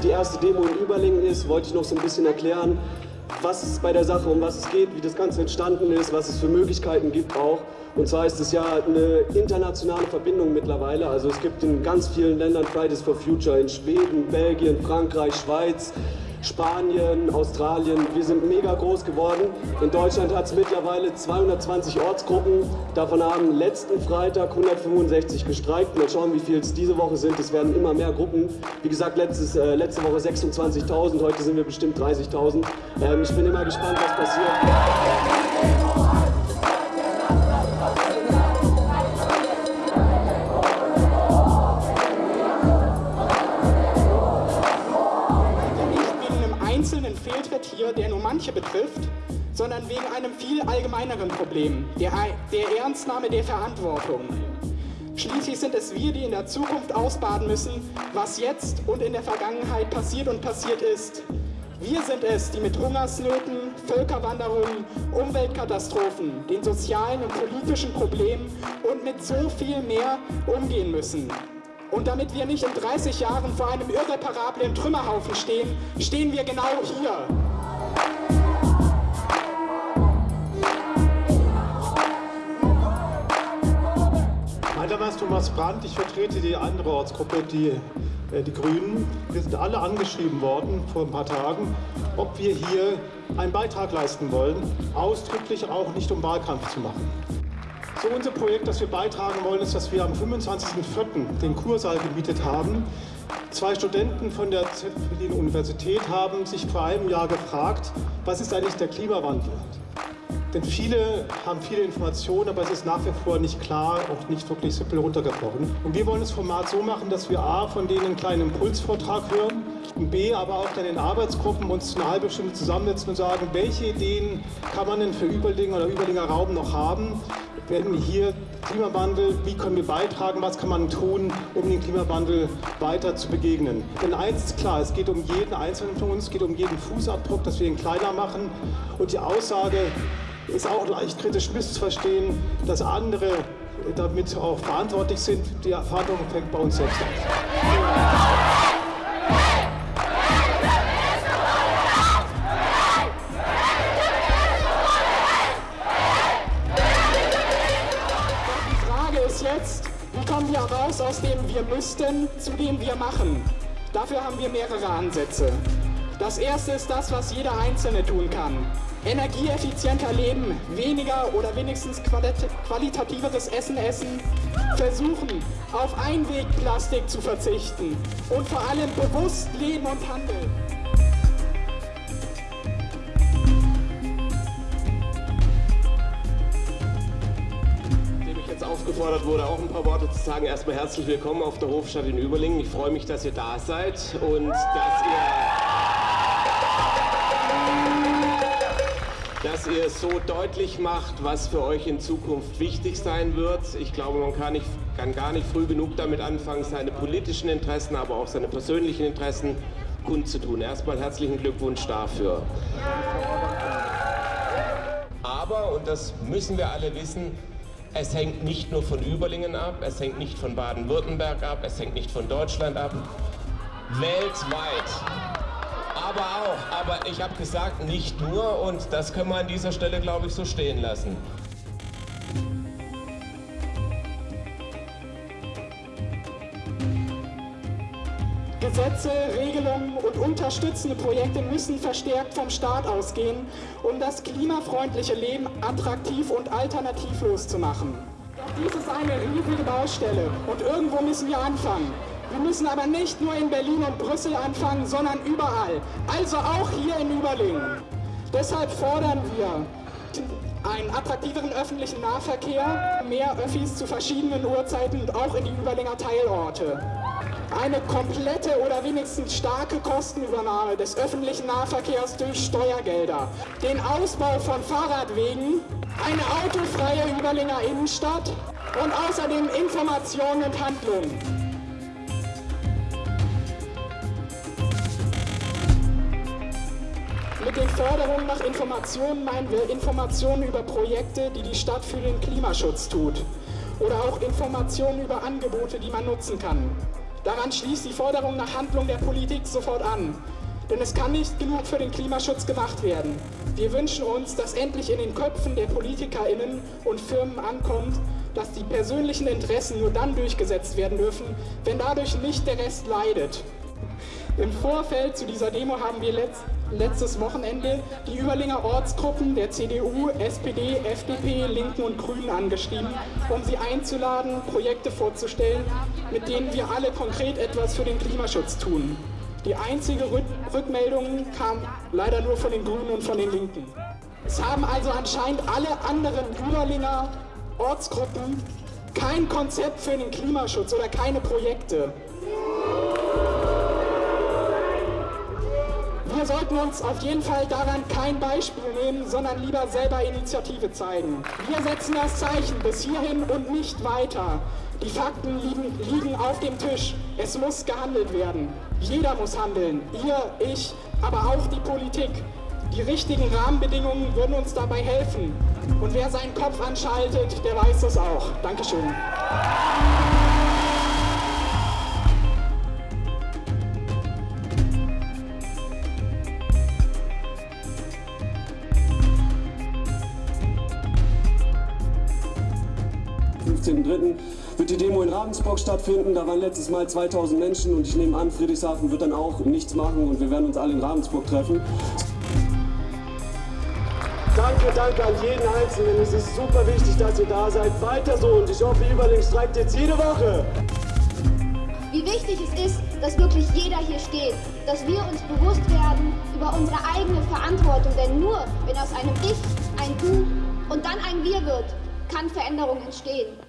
die erste Demo in Überlingen ist, wollte ich noch so ein bisschen erklären, was es bei der Sache, um was es geht, wie das Ganze entstanden ist, was es für Möglichkeiten gibt auch. Und zwar ist es ja eine internationale Verbindung mittlerweile. Also es gibt in ganz vielen Ländern Fridays for Future, in Schweden, Belgien, Frankreich, Schweiz, Spanien, Australien. Wir sind mega groß geworden. In Deutschland hat es mittlerweile 220 Ortsgruppen. Davon haben letzten Freitag 165 gestreikt. Mal schauen, wie viel es diese Woche sind. Es werden immer mehr Gruppen. Wie gesagt, letztes, äh, letzte Woche 26.000. Heute sind wir bestimmt 30.000. Ähm, ich bin immer gespannt, was passiert. Hier, der nur manche betrifft, sondern wegen einem viel allgemeineren Problem, der, der Ernstnahme der Verantwortung. Schließlich sind es wir, die in der Zukunft ausbaden müssen, was jetzt und in der Vergangenheit passiert und passiert ist. Wir sind es, die mit Hungersnöten, Völkerwanderungen, Umweltkatastrophen, den sozialen und politischen Problemen und mit so viel mehr umgehen müssen. Und damit wir nicht in 30 Jahren vor einem irreparablen Trümmerhaufen stehen, stehen wir genau hier. Mein Name ist Thomas Brandt, ich vertrete die andere Ortsgruppe, die, äh, die Grünen. Wir sind alle angeschrieben worden vor ein paar Tagen, ob wir hier einen Beitrag leisten wollen, ausdrücklich auch nicht um Wahlkampf zu machen. So unser Projekt, das wir beitragen wollen, ist, dass wir am 25.04. den Kursaal gemietet haben. Zwei Studenten von der ZPD-Universität haben sich vor einem Jahr gefragt, was ist eigentlich der Klimawandel? Denn viele haben viele Informationen, aber es ist nach wie vor nicht klar, auch nicht wirklich simpel runtergebrochen. Und wir wollen das Format so machen, dass wir A, von denen einen kleinen Impulsvortrag hören und B, aber auch dann in Arbeitsgruppen uns eine halbe Stunde zusammensetzen und sagen, welche Ideen kann man denn für Überlingen oder Überlinger Raum noch haben, wenn hier Klimawandel, wie können wir beitragen, was kann man tun, um den Klimawandel weiter zu begegnen. Denn eins ist klar, es geht um jeden Einzelnen von uns, es geht um jeden Fußabdruck, dass wir ihn kleiner machen und die Aussage, ist auch leicht kritisch misszuverstehen, dass andere damit auch verantwortlich sind. Die Verantwortung fängt bei uns selbst an. Die Frage ist jetzt, wie kommen wir raus aus dem Wir müssten zu dem Wir machen? Dafür haben wir mehrere Ansätze. Das erste ist das, was jeder Einzelne tun kann energieeffizienter leben, weniger oder wenigstens qualitativeres Essen essen, versuchen auf Einwegplastik zu verzichten und vor allem bewusst leben und handeln. aufgefordert wurde, auch ein paar Worte zu sagen. Erstmal herzlich willkommen auf der Hofstadt in Überlingen. Ich freue mich, dass ihr da seid und dass ihr dass ihr so deutlich macht, was für euch in Zukunft wichtig sein wird. Ich glaube, man kann, nicht, kann gar nicht früh genug damit anfangen, seine politischen Interessen, aber auch seine persönlichen Interessen kundzutun. Erstmal herzlichen Glückwunsch dafür. Aber, und das müssen wir alle wissen, es hängt nicht nur von Überlingen ab, es hängt nicht von Baden-Württemberg ab, es hängt nicht von Deutschland ab. Weltweit aber auch. Aber ich habe gesagt, nicht nur und das können wir an dieser Stelle, glaube ich, so stehen lassen. Gesetze, Regelungen und unterstützende Projekte müssen verstärkt vom Staat ausgehen, um das klimafreundliche Leben attraktiv und alternativlos zu machen. Doch dies ist eine riesige Baustelle und irgendwo müssen wir anfangen. Wir müssen aber nicht nur in Berlin und Brüssel anfangen, sondern überall. Also auch hier in Überlingen. Deshalb fordern wir einen attraktiveren öffentlichen Nahverkehr, mehr Öffis zu verschiedenen Uhrzeiten und auch in die Überlinger Teilorte. Eine komplette oder wenigstens starke Kostenübernahme des öffentlichen Nahverkehrs durch Steuergelder. Den Ausbau von Fahrradwegen, eine autofreie Überlinger Innenstadt und außerdem Informationen und Handlungen. Mit den Forderungen nach Informationen meinen wir Informationen über Projekte, die die Stadt für den Klimaschutz tut. Oder auch Informationen über Angebote, die man nutzen kann. Daran schließt die Forderung nach Handlung der Politik sofort an. Denn es kann nicht genug für den Klimaschutz gemacht werden. Wir wünschen uns, dass endlich in den Köpfen der PolitikerInnen und Firmen ankommt, dass die persönlichen Interessen nur dann durchgesetzt werden dürfen, wenn dadurch nicht der Rest leidet. Im Vorfeld zu dieser Demo haben wir letzt, letztes Wochenende die Überlinger Ortsgruppen der CDU, SPD, FDP, Linken und Grünen angeschrieben, um sie einzuladen, Projekte vorzustellen, mit denen wir alle konkret etwas für den Klimaschutz tun. Die einzige Rückmeldung kam leider nur von den Grünen und von den Linken. Es haben also anscheinend alle anderen Überlinger Ortsgruppen kein Konzept für den Klimaschutz oder keine Projekte. Sollten uns auf jeden Fall daran kein Beispiel nehmen, sondern lieber selber Initiative zeigen. Wir setzen das Zeichen bis hierhin und nicht weiter. Die Fakten liegen, liegen auf dem Tisch. Es muss gehandelt werden. Jeder muss handeln. Ihr, ich, aber auch die Politik. Die richtigen Rahmenbedingungen würden uns dabei helfen. Und wer seinen Kopf anschaltet, der weiß das auch. Dankeschön. 15.03. wird die Demo in Ravensburg stattfinden. Da waren letztes Mal 2000 Menschen und ich nehme an, Friedrichshafen wird dann auch nichts machen und wir werden uns alle in Ravensburg treffen. Danke, danke an jeden Einzelnen. Es ist super wichtig, dass ihr da seid. Weiter so und ich hoffe, Überling streikt jetzt jede Woche. Wie wichtig es ist, dass wirklich jeder hier steht, dass wir uns bewusst werden über unsere eigene Verantwortung, denn nur wenn aus einem Ich ein Du und dann ein Wir wird, kann Veränderung entstehen.